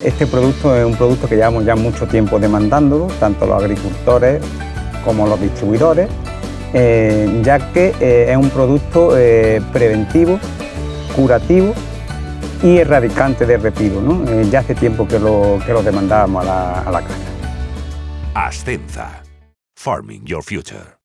Este producto es un producto que llevamos ya mucho tiempo demandándolo, tanto los agricultores como los distribuidores, eh, ya que eh, es un producto eh, preventivo, curativo y erradicante de repido. ¿no? Eh, ya hace tiempo que lo, que lo demandábamos a la, a la casa. Ascenza. Farming Your Future.